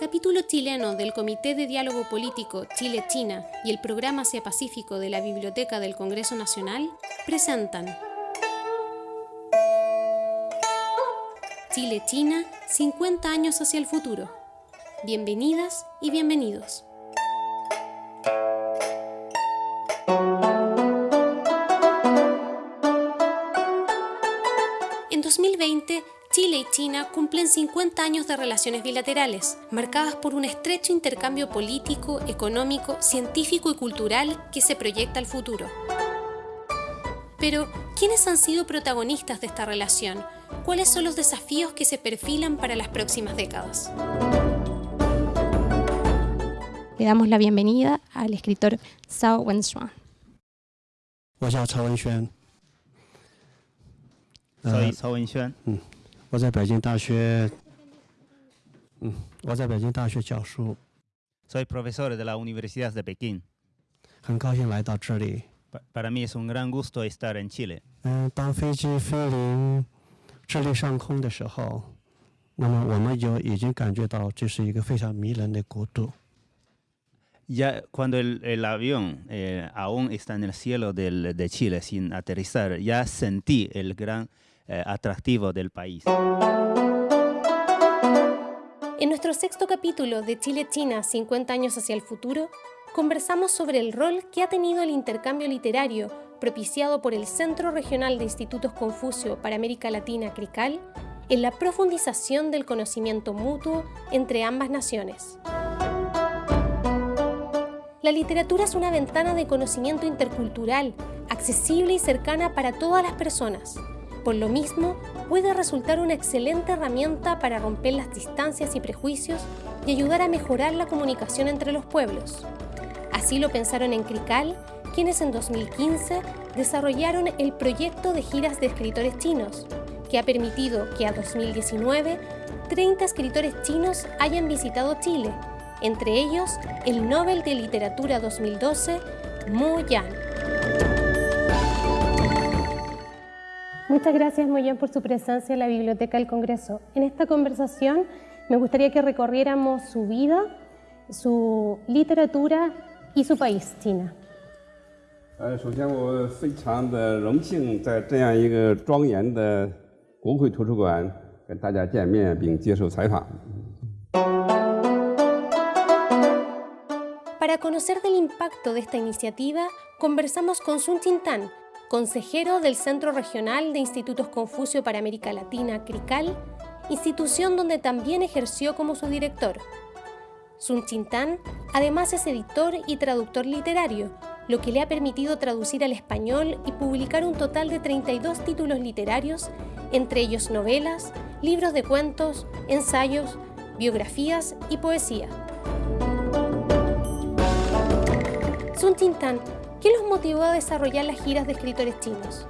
capítulo chileno del Comité de Diálogo Político Chile-China y el Programa Asia-Pacífico de la Biblioteca del Congreso Nacional presentan Chile-China, 50 años hacia el futuro. Bienvenidas y bienvenidos. China cumplen 50 años de relaciones bilaterales, marcadas por un estrecho intercambio político, económico, científico y cultural que se proyecta al futuro. Pero, ¿quiénes han sido protagonistas de esta relación? ¿Cuáles son los desafíos que se perfilan para las próximas décadas? Le damos la bienvenida al escritor Zhao Wenxuan. Soy Zhao Wenxuan. 我在北京大学，嗯，我在北京大学教书。Soy profesor de la Universidad de Pekín。很高兴来到这里。Para mí es un gran gusto estar en Chile。嗯，当飞机飞临智利上空的时候，那么我们就已经感觉到这是一个非常迷人的国度。Ya cuando el el avión aún está en el cielo del de Chile sin aterrizar, ya sentí el gran eh, atractivo del país. En nuestro sexto capítulo de Chile-China 50 años hacia el futuro, conversamos sobre el rol que ha tenido el intercambio literario propiciado por el Centro Regional de Institutos Confucio para América Latina, CRICAL, en la profundización del conocimiento mutuo entre ambas naciones. La literatura es una ventana de conocimiento intercultural, accesible y cercana para todas las personas, por lo mismo, puede resultar una excelente herramienta para romper las distancias y prejuicios y ayudar a mejorar la comunicación entre los pueblos. Así lo pensaron en Crical, quienes en 2015 desarrollaron el proyecto de giras de escritores chinos, que ha permitido que a 2019 30 escritores chinos hayan visitado Chile, entre ellos el Nobel de Literatura 2012, Mu Yan. Muchas gracias, Moyen, por su presencia en la Biblioteca del Congreso. En esta conversación me gustaría que recorriéramos su vida, su literatura y su país, China. Para conocer del impacto de esta iniciativa, conversamos con Sun Chintan, consejero del Centro Regional de Institutos Confucio para América Latina, CRICAL, institución donde también ejerció como su director. Sun Chintan además es editor y traductor literario, lo que le ha permitido traducir al español y publicar un total de 32 títulos literarios, entre ellos novelas, libros de cuentos, ensayos, biografías y poesía. Sun Chintan ¿Qué los motivó a desarrollar las giras de escritores chinos?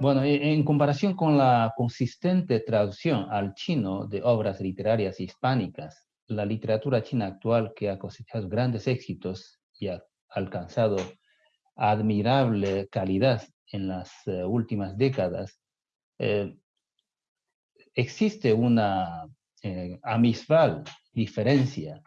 Bueno, e, en comparación con la consistente traducción al chino de obras literarias hispánicas, la literatura china actual que ha cosechado grandes éxitos y ha alcanzado admirable calidad en las eh, últimas décadas, eh, existe una eh, diferencia,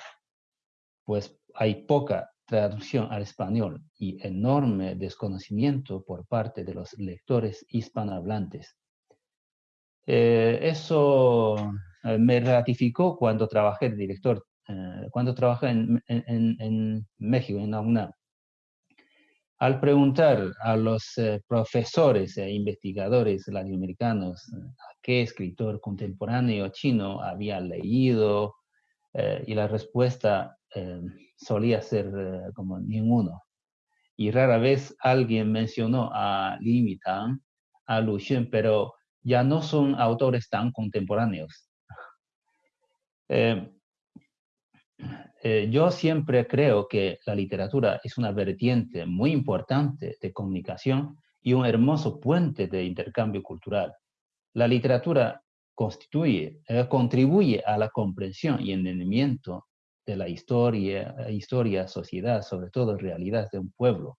pues hay poca traducción al español y enorme desconocimiento por parte de los lectores hispanohablantes. Eh, eso eh, me ratificó cuando trabajé director, eh, cuando trabajé en, México, en la UNAM. Al preguntar a los profesores e investigadores latinoamericanos qué escritor contemporáneo chino había leído, y la respuesta solía ser eh, como ninguno. Y rara vez alguien mencionó a Li a Lu pero ya no son autores tan contemporáneos. Eh, eh, yo siempre creo que la literatura es una vertiente muy importante de comunicación y un hermoso puente de intercambio cultural. La literatura constituye, contribuye a la comprensión y entendimiento de la historia, historia, sociedad, sobre todo realidad de un pueblo.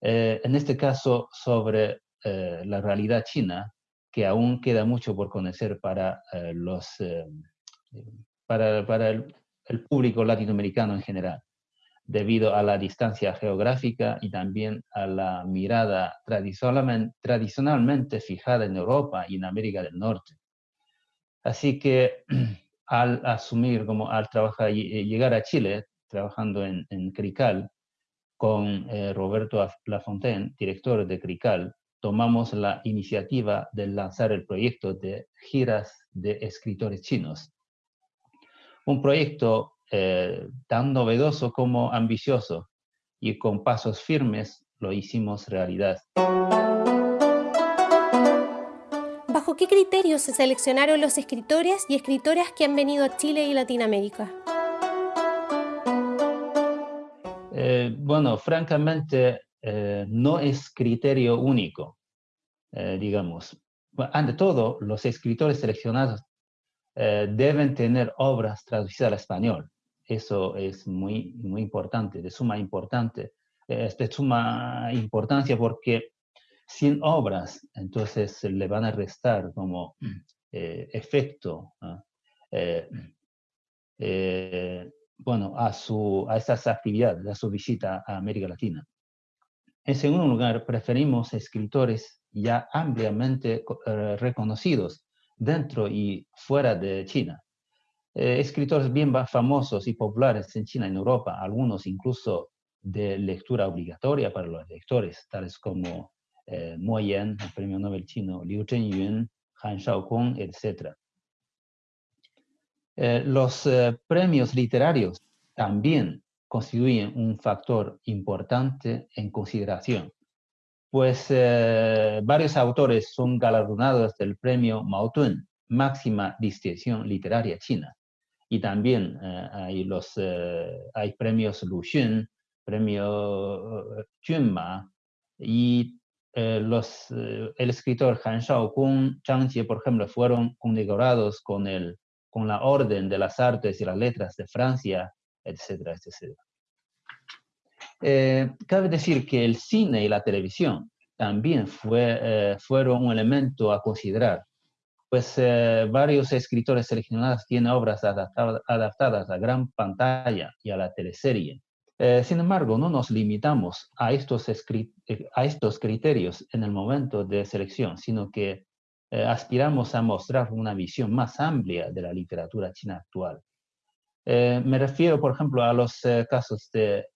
Eh, en este caso, sobre eh, la realidad china, que aún queda mucho por conocer para, los, para, para el, el público latinoamericano en general debido a la distancia geográfica y también a la mirada tradicionalmente, fijada en Europa y en América del Norte. Así que al asumir, como al trabajar, llegar a Chile, trabajando en, CRICAL, con eh, Roberto Lafontaine, director de CRICAL, tomamos la iniciativa de lanzar el proyecto de giras de escritores chinos. Un proyecto eh, tan novedoso como ambicioso y con pasos firmes lo hicimos realidad. ¿Bajo qué criterios se seleccionaron los escritores y escritoras que han venido a Chile y Latinoamérica? Eh, bueno, francamente, eh, no es criterio único, digamos. Ante todo, los escritores seleccionados deben tener obras traducidas al español. Eso es muy, muy importante, de suma, importante, es de suma importancia porque sin obras, entonces le van a restar como eh, efecto eh, eh, bueno, a, su, a estas actividades, a su visita a América Latina. En segundo lugar, preferimos escritores ya ampliamente reconocidos dentro y fuera de China. Eh, escritores bien famosos y populares en China y en Europa, algunos incluso de lectura obligatoria para los lectores, tales como eh, Mo Yan, el premio Nobel chino, Liu Zhengyun, Han Shaokong, etc. Eh, los eh, premios literarios también constituyen un factor importante en consideración, pues varios autores son galardonados del premio Maotun, máxima distinción literaria china, y también eh, hay, los, eh, hay premios Luxun, premio Junma, y eh, los, el escritor Han Shaokong, Zhang Jie, por ejemplo, fueron condecorados con, el, con la Orden de las Artes y las Letras de Francia, etcétera, etcétera. cabe decir que el cine y la televisión también fue, fueron un elemento a considerar pues eh, varios escritores seleccionados tienen obras adaptadas a gran pantalla y a la teleserie. Eh, sin embargo, no nos limitamos a estos, eh, a estos criterios en el momento de selección, sino que aspiramos a mostrar una visión más amplia de la literatura china actual. me refiero, por ejemplo, a los casos de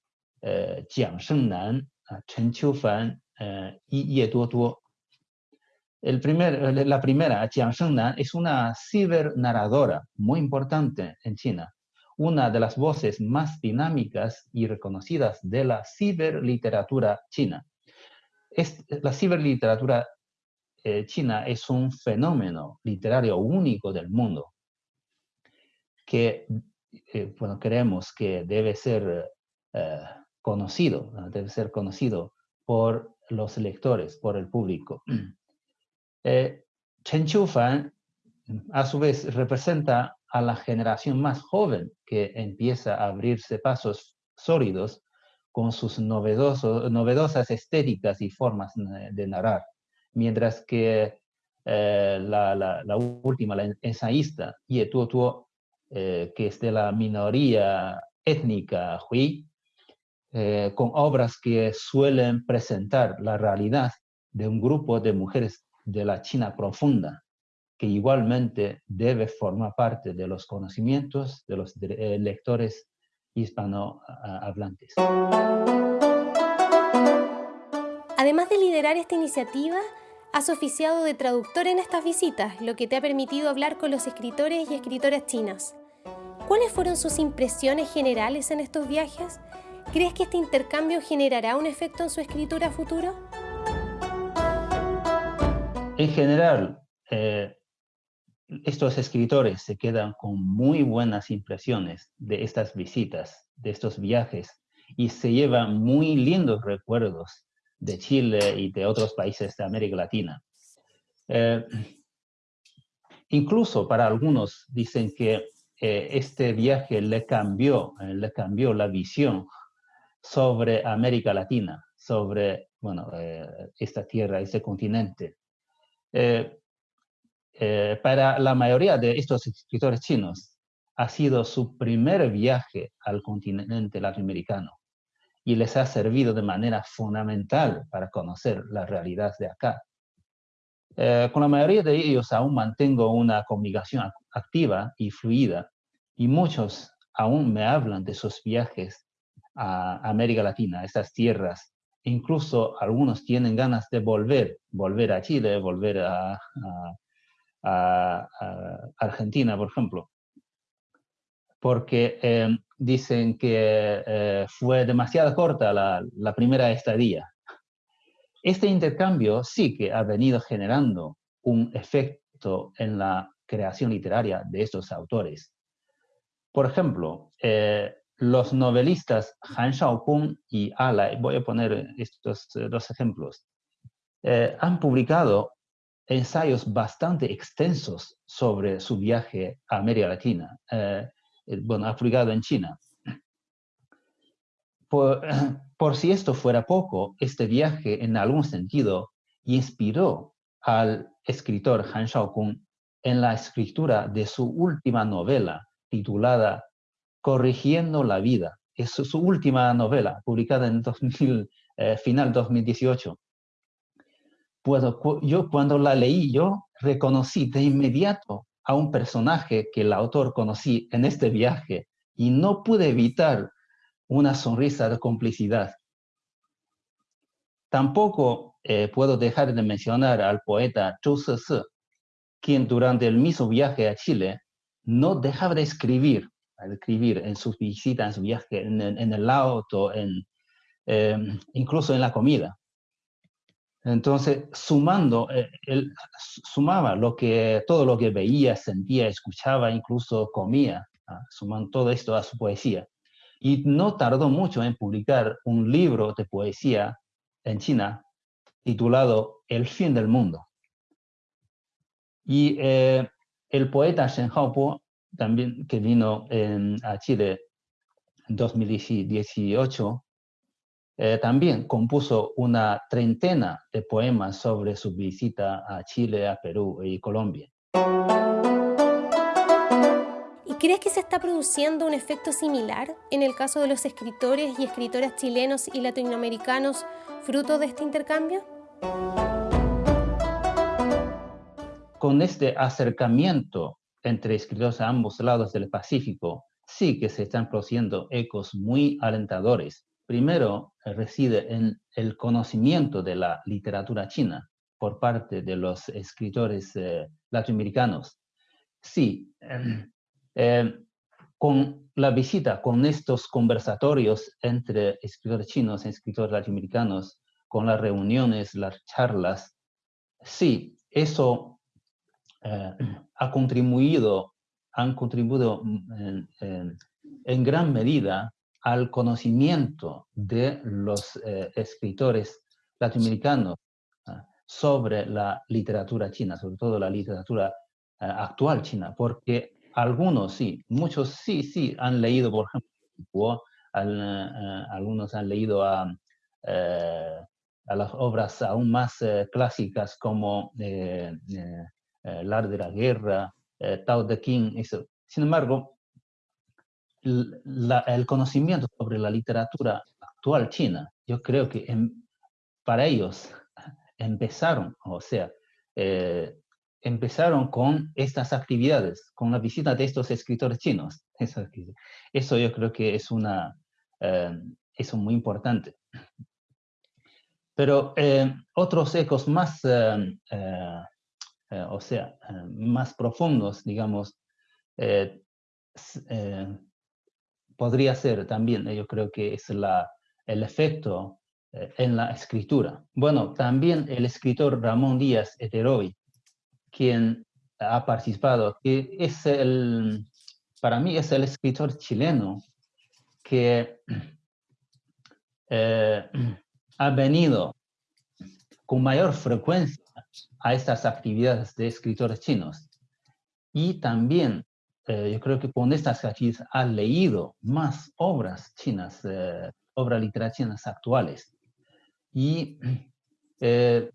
Jiang Shengnan, Chen Qiufan y Ye Duoduo, el la primera, Jiang Shengnan, es una cibernarradora muy importante en China, una de las voces más dinámicas y reconocidas de la ciberliteratura china. Es, la ciberliteratura eh, china es un fenómeno literario único del mundo que, eh, bueno, creemos que debe ser eh, conocido, debe ser conocido por los lectores, por el público. Chen Qiufan, a su vez, representa a la generación más joven que empieza a abrirse pasos sólidos con sus novedosas estéticas y formas de narrar, mientras que eh, la, última, la ensayista, Ye Tuo eh, que es de la minoría étnica Hui, eh, con obras que suelen presentar la realidad de un grupo de mujeres de la China profunda, que igualmente debe formar parte de los conocimientos de los eh, lectores hispanohablantes. Además de liderar esta iniciativa, has oficiado de traductor en estas visitas, lo que te ha permitido hablar con los escritores y escritoras chinas. ¿Cuáles fueron sus impresiones generales en estos viajes? ¿Crees que este intercambio generará un efecto en su escritura futuro? En general, eh, estos escritores se quedan con muy buenas impresiones de estas visitas, de estos viajes, y se llevan muy lindos recuerdos de Chile y de otros países de América Latina. Eh, incluso para algunos dicen que eh, este viaje le cambió, le cambió la visión sobre América Latina, sobre bueno, esta tierra, este continente. Eh, para la mayoría de estos escritores chinos, ha sido su primer viaje al continente latinoamericano y les ha servido de manera fundamental para conocer la realidad de acá. Eh, con la mayoría de ellos aún mantengo una comunicación activa y fluida y muchos aún me hablan de sus viajes a América Latina, a estas tierras. Incluso algunos tienen ganas de volver, volver a Chile, volver a Argentina, por ejemplo porque eh, dicen que eh, fue demasiado corta la, primera estadía. Este intercambio sí que ha venido generando un efecto en la creación literaria de estos autores. Por ejemplo, eh, los novelistas Han Shaokun y Ala, voy a poner estos dos ejemplos, han publicado ensayos bastante extensos sobre su viaje a América Latina. Eh, bueno, ha publicado en China. Por, si esto fuera poco, este viaje en algún sentido inspiró al escritor Han Shaokun en la escritura de su última novela titulada Corrigiendo la vida. Es su, última novela, publicada en 2000, eh, final 2018. Pues, yo cuando la leí, yo reconocí de inmediato a un personaje que el autor conocí en este viaje y no pude evitar una sonrisa de complicidad. Tampoco eh, puedo dejar de mencionar al poeta Zhou Ceci, quien durante el mismo viaje a Chile no dejaba de escribir, escribir en sus visitas, en su viaje, en, el auto, en, eh, incluso en la comida. Entonces, sumando, eh, él sumaba lo que, todo lo que veía, sentía, escuchaba, incluso comía, ¿ah? sumando todo esto a su poesía. Y no tardó mucho en publicar un libro de poesía en China titulado El fin del mundo. Y eh, el poeta Shen Haopo, también que vino a Chile en 2018, eh, también compuso una treintena de poemas sobre su visita a Chile, a Perú y Colombia. ¿Y crees que se está produciendo un efecto similar en el caso de los escritores y escritoras chilenos y latinoamericanos fruto de este intercambio? Con este acercamiento entre escritores a ambos lados del Pacífico, sí que se están produciendo ecos muy alentadores primero eh, reside en el conocimiento de la literatura china por parte de los escritores eh, latinoamericanos. Sí, em, con la visita, con estos conversatorios entre escritores chinos y escritores latinoamericanos, con las reuniones, las charlas, sí, eso eh, ha contribuido, han contribuido mm, en gran medida al conocimiento de los eh, escritores latinoamericanos ah, sobre la literatura china, sobre todo la literatura eh, actual china, porque algunos sí, muchos sí, sí han leído, por ejemplo, eh, algunos han leído a, las obras aún más clásicas como El arte de la guerra, Tao de King, eso. Sin embargo, el conocimiento sobre la literatura actual china, yo creo que para ellos empezaron, o sea, eh, empezaron con estas actividades, con la visita de estos escritores chinos. Eso, eso yo creo que es una, eh, eso muy importante. Pero eh, otros ecos más, o sea, más profundos, digamos, podría ser también, yo creo que es la, el efecto eh, en la escritura. Bueno, también el escritor Ramón Díaz Eteroy, quien ha participado, que es el, para mí es el escritor chileno que eh, ha venido con mayor frecuencia a estas actividades de escritores chinos. Y también eh, yo creo que con estas actividades ha leído más obras chinas, eh, obras literarias chinas actuales. Y eh,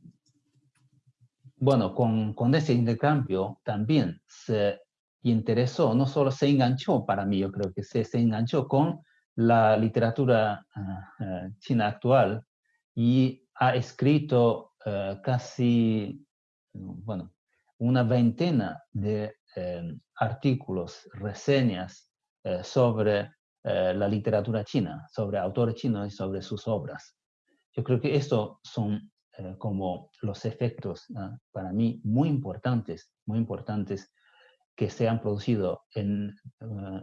bueno, con, con ese intercambio también se interesó, no solo se enganchó para mí, yo creo que se, se enganchó con la literatura ah, ah, china actual y ha escrito eh, casi, bueno, una veintena de artículos, reseñas eh, sobre eh, la literatura china, sobre autores chinos y sobre sus obras. Yo creo que estos son como los efectos para mí muy importantes, muy importantes que se han producido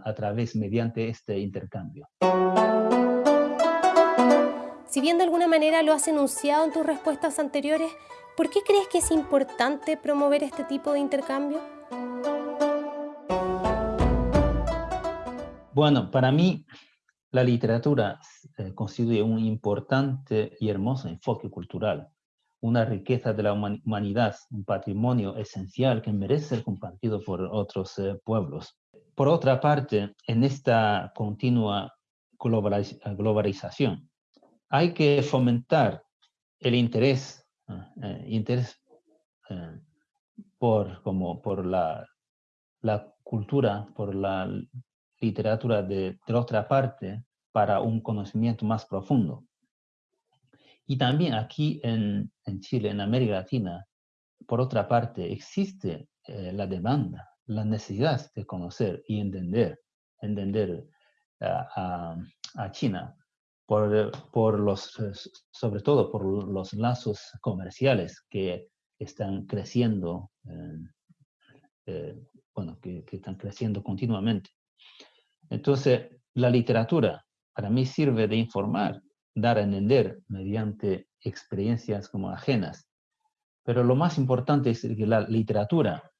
a través, mediante este intercambio. Si bien de alguna manera lo has enunciado en tus respuestas anteriores, ¿por qué crees que es importante promover este tipo de intercambio? Bueno, para mí la literatura eh, constituye un importante y hermoso enfoque cultural, una riqueza de la humanidad, un patrimonio esencial que merece ser compartido por otros eh, pueblos. Por otra parte, en esta continua globalización, hay que fomentar el interés, ah, eh, interés eh, por, como por la, la, cultura, por la literatura de, otra parte para un conocimiento más profundo. Y también aquí en, en Chile, en América Latina, por otra parte, existe eh, la demanda, la necesidad de conocer y entender, entender a, China por, los, eh, sobre todo por los lazos comerciales que están creciendo, eh, bueno, que, están creciendo continuamente. Entonces, la literatura para mí sirve de informar, dar a entender mediante experiencias como ajenas. Pero lo más importante es que la literatura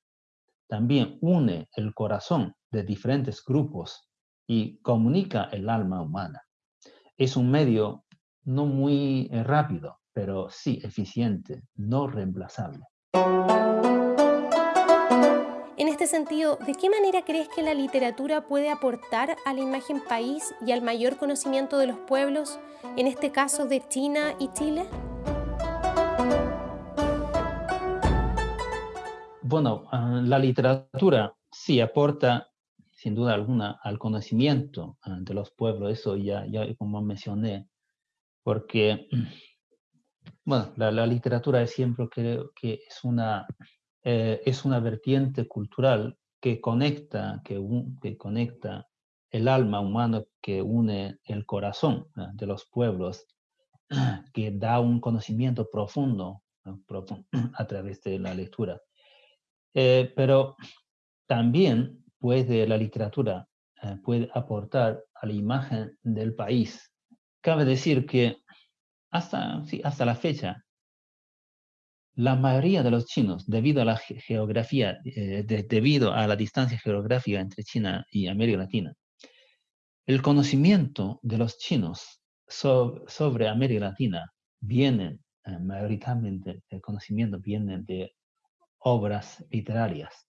también une el corazón de diferentes grupos y comunica el alma humana es un medio no muy eh, rápido, pero sí eficiente, no reemplazable. Este sentido, ¿de qué manera crees que la literatura puede aportar a la imagen país y al mayor conocimiento de los pueblos, en este caso de China y Chile? Bueno, ah, la literatura sí aporta sin duda alguna, al conocimiento ah, de los pueblos, eso ya, ya como mencioné, porque, bueno, la, literatura es siempre creo que es una, eh, es una vertiente cultural que conecta, que, que conecta el alma humana, que une el corazón de los pueblos, que da un conocimiento profundo, profundo a través de la lectura. Eh, pero también puede la literatura eh, puede aportar a la imagen del país. Cabe decir que hasta, sí, hasta la fecha, la mayoría de los chinos, debido a la geografía, eh, debido a la distancia geográfica entre China y América Latina, el conocimiento de los chinos sobre América Latina viene, eh, mayoritariamente, el conocimiento viene de obras literarias.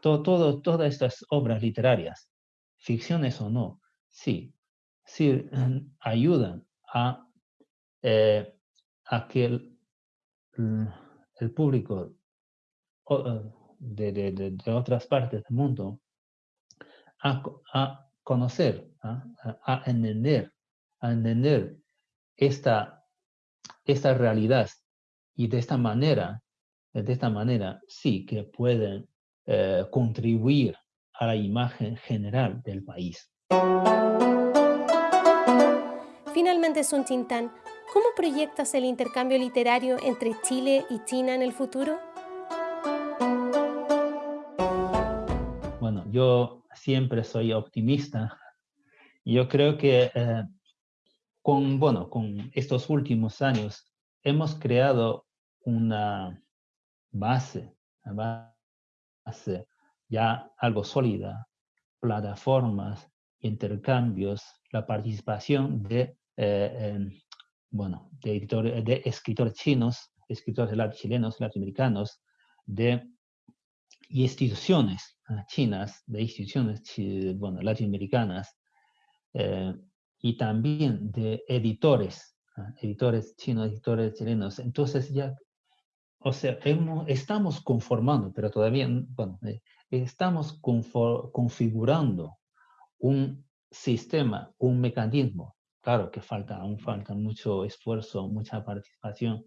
Todo, todas estas obras literarias, ficciones o no, sí, sí ayudan a, eh, a que público eh, de, otras partes del mundo a, conocer, ¿ah? a, entender, a entender esta, esta realidad y de esta manera, de esta manera sí que pueden eh, contribuir a la imagen general del país. Finalmente, Sun Chintan, ¿cómo proyectas el intercambio literario entre Chile y China en el futuro? Bueno, yo siempre soy optimista. Yo creo que eh, con, bueno, con estos últimos años hemos creado una base, hace ya algo sólida, plataformas, intercambios, la participación de, eh, bueno, de, de escritores chinos, escritores chilenos, latinoamericanos, de instituciones ah, chinas, de instituciones bueno, latinoamericanas, eh, y también de editores, ah, editores chinos, editores chilenos. Entonces ya o sea, estamos conformando, pero todavía, bueno, eh, estamos configurando un sistema, un mecanismo. Claro que falta, aún falta mucho esfuerzo, mucha participación,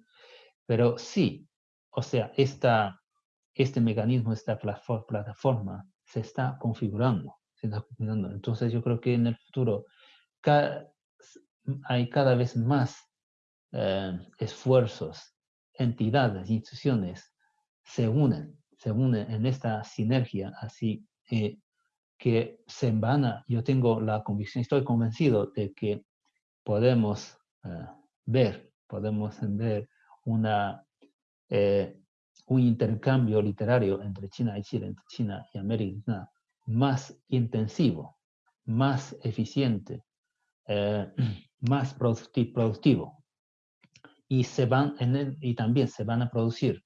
pero sí, o sea, esta, este mecanismo, esta plataforma se está configurando, se está configurando. Entonces yo creo que en el futuro hay cada vez más eh, esfuerzos, entidades, instituciones se unen, se unen en esta sinergia, así eh, que se van a, yo tengo la convicción, estoy convencido de que podemos eh, ver, podemos ver una, un intercambio literario entre China y Chile, entre China y América más intensivo, más eficiente, más productivo. Y, también se van a producir,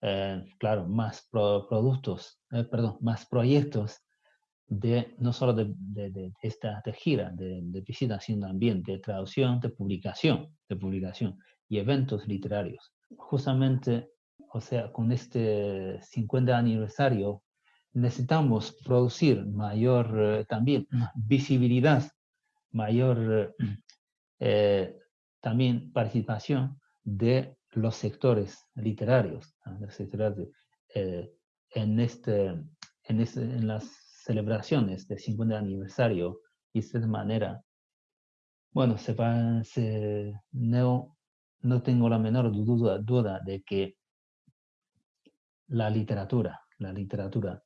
eh, claro, más productos, eh, perdón, más proyectos de no solo de, de, esta de gira, de, de, visita, sino también de traducción, de publicación, de publicación y eventos literarios. Justamente, o sea, con este 50 aniversario, necesitamos producir mayor eh, también visibilidad, mayor eh, también participación de los sectores literarios, eh, en, este, en, este, en las celebraciones del 50 aniversario y de esta manera, bueno, se, se, no, no tengo la menor duda, duda de que la literatura, la literatura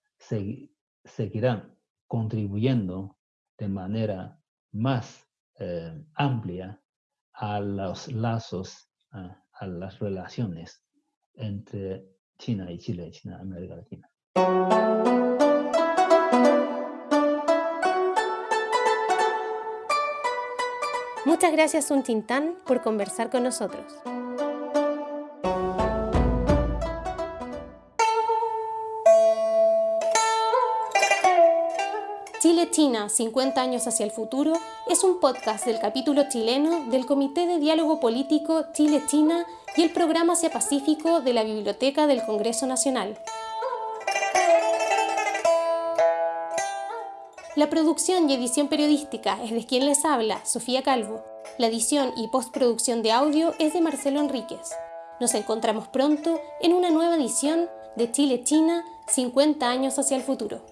seguirá contribuyendo de manera más eh, amplia a los lazos, a, las relaciones entre China y Chile, China y América Latina. Muchas gracias, Un Tintán, por conversar con nosotros. China, 50 años hacia el futuro, es un podcast del capítulo chileno del Comité de Diálogo Político Chile-China y el Programa Asia Pacífico de la Biblioteca del Congreso Nacional. La producción y edición periodística es de quien les habla, Sofía Calvo. La edición y postproducción de audio es de Marcelo Enríquez. Nos encontramos pronto en una nueva edición de Chile-China, 50 años hacia el futuro.